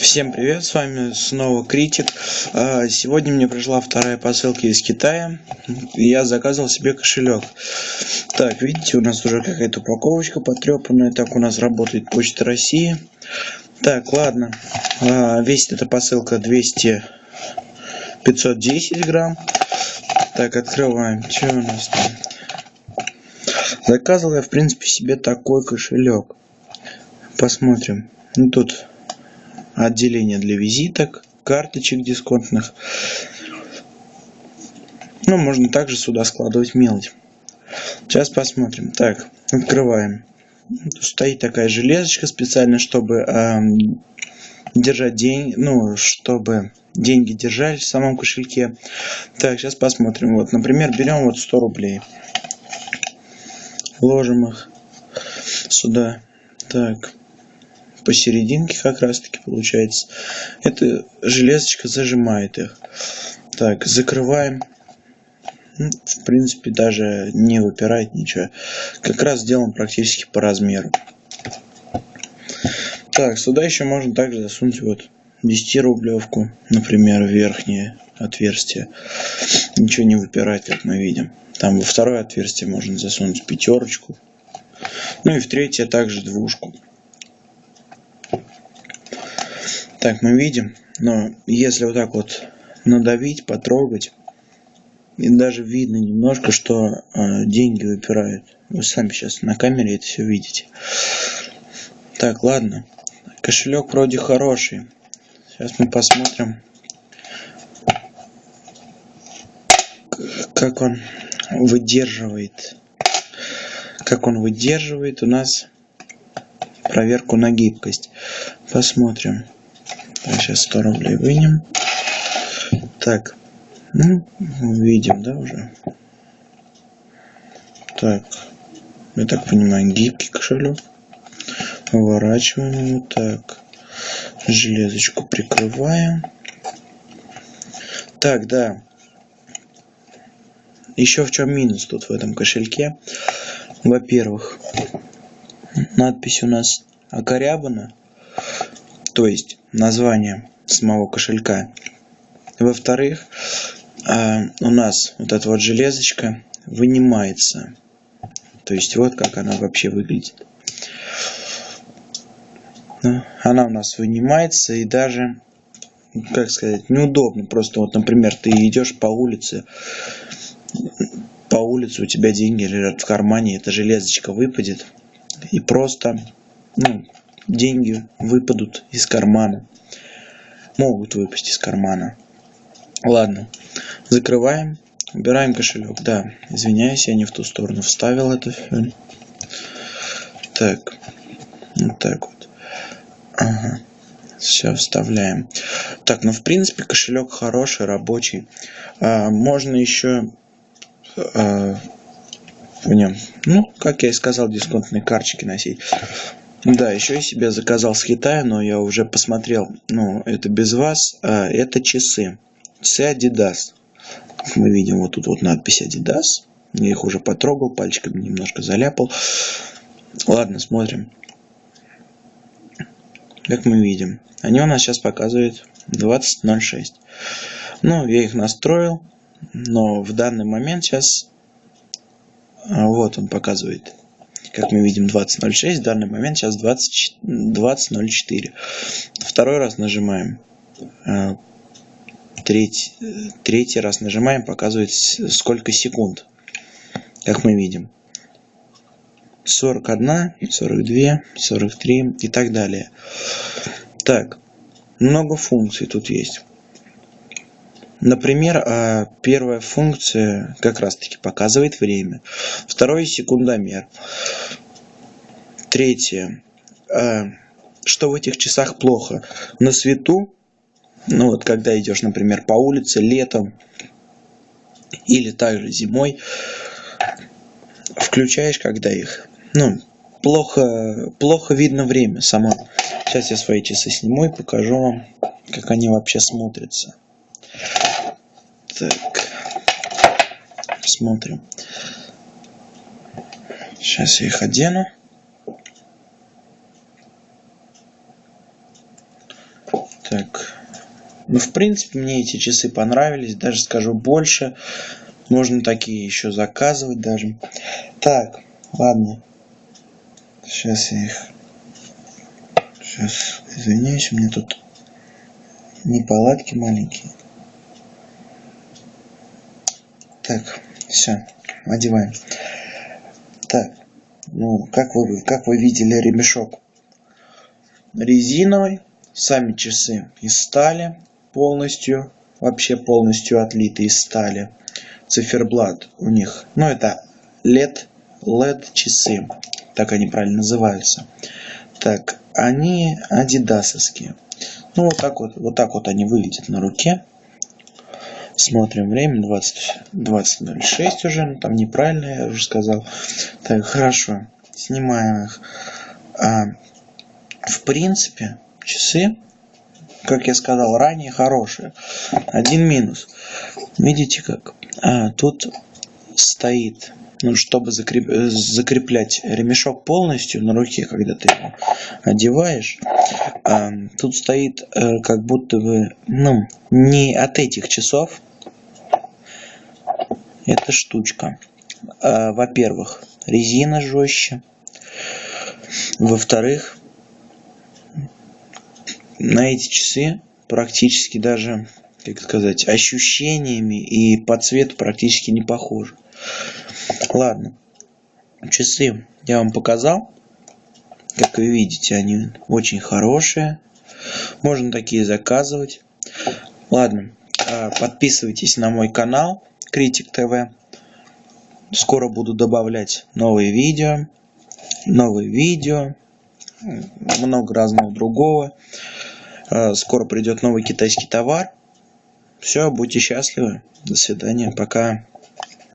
Всем привет, с вами снова Критик. А, сегодня мне пришла вторая посылка из Китая. Я заказывал себе кошелек. Так, видите, у нас уже какая-то упаковочка потрепанная. Так у нас работает Почта России. Так, ладно. А, весит эта посылка 200 510 грамм. Так, открываем. Что у нас там? Заказывал я, в принципе, себе такой кошелек. Посмотрим. Ну, тут отделение для визиток, карточек дисконтных. Ну, можно также сюда складывать мелочь. Сейчас посмотрим. Так, открываем. Стоит такая железочка специально, чтобы э, держать деньги, ну, чтобы деньги держались в самом кошельке. Так, сейчас посмотрим. Вот, например, берем вот 100 рублей. Ложим их сюда. Так, посерединке как раз таки получается. Эта железочка зажимает их. Так, закрываем. Ну, в принципе, даже не выпирает ничего. Как раз сделан практически по размеру. Так, сюда еще можно также засунуть вот 10 рублевку, например, верхнее отверстие. Ничего не выпирает, как мы видим. Там во второе отверстие можно засунуть пятерочку. Ну и в третье также двушку. Так, мы видим, но если вот так вот надавить, потрогать, и даже видно немножко, что э, деньги выпирают. Вы сами сейчас на камере это все видите. Так, ладно. Кошелек вроде хороший. Сейчас мы посмотрим, как он выдерживает. Как он выдерживает у нас проверку на гибкость. Посмотрим. Сейчас 100 рублей вынем. Так, ну, видим, да, уже. Так, я так понимаю, гибкий кошелек. Поворачиваем его так. Железочку прикрываем. Так, да. Еще в чем минус тут в этом кошельке? Во-первых, надпись у нас окорябана то есть название самого кошелька. Во-вторых, а, у нас вот эта вот железочка вынимается. То есть вот как она вообще выглядит. Ну, она у нас вынимается и даже, как сказать, неудобно. Просто вот, например, ты идешь по улице, по улице у тебя деньги лежат в кармане, эта железочка выпадет. И просто, ну, деньги выпадут из кармана. Могут выпасть из кармана. Ладно, закрываем, убираем кошелек. Да, извиняюсь, я не в ту сторону вставил это. Так, вот так вот. Ага. Все вставляем. Так, ну в принципе кошелек хороший, рабочий. А, можно еще а, в нем, ну, как я и сказал, дисконтные карточки носить. Да, еще я себе заказал с Китая, но я уже посмотрел, ну, это без вас, а, это часы. Часы Adidas. Мы видим, вот тут вот надпись Adidas. Я их уже потрогал, пальчиками немножко заляпал. Ладно, смотрим. Как мы видим, они у нас сейчас показывают 20.06. Ну, я их настроил, но в данный момент сейчас... А, вот он показывает как мы видим 20.06, в данный момент сейчас 20.04. Второй раз нажимаем. А, третий, третий раз нажимаем, показывает сколько секунд, как мы видим. 41, 42, 43 и так далее. Так, много функций тут есть. Например, а, первая функция как раз таки показывает время. Второй секундомер. Третье. А, что в этих часах плохо? На свету, ну вот когда идешь, например, по улице летом или также зимой, включаешь, когда их, ну, плохо, плохо видно время само. Сейчас я свои часы сниму и покажу вам, как они вообще смотрятся. Так. Смотрим. Сейчас я их одену. Так. Ну, в принципе, мне эти часы понравились. Даже скажу больше. Можно такие еще заказывать даже. Так, ладно. Сейчас я их... Сейчас, извиняюсь, у меня тут неполадки маленькие. Так, все, одеваем. Так, ну, как вы, как вы видели, ремешок резиновый. Сами часы из стали полностью, вообще полностью отлиты из стали. Циферблат у них, ну это LED, LED часы, так они правильно называются. Так, они адидасовские. Ну вот так вот, вот так вот они выглядят на руке. Смотрим время 20 20.06 уже, ну, там неправильно я уже сказал. Так, хорошо, снимаем их. А, в принципе, часы, как я сказал ранее, хорошие. Один минус. Видите как? А, тут стоит, ну, чтобы закреп... закреплять ремешок полностью на руке, когда ты его одеваешь, а, тут стоит а, как будто бы, ну, не от этих часов, эта штучка. А, Во-первых, резина жестче. Во-вторых, на эти часы практически даже, как сказать, ощущениями и по цвету практически не похожи. Ладно, часы я вам показал. Как вы видите, они очень хорошие. Можно такие заказывать. Ладно, а, подписывайтесь на мой канал. Критик ТВ. Скоро буду добавлять новые видео, новые видео, много разного другого. Э, скоро придет новый китайский товар. Все, будьте счастливы. До свидания. Пока.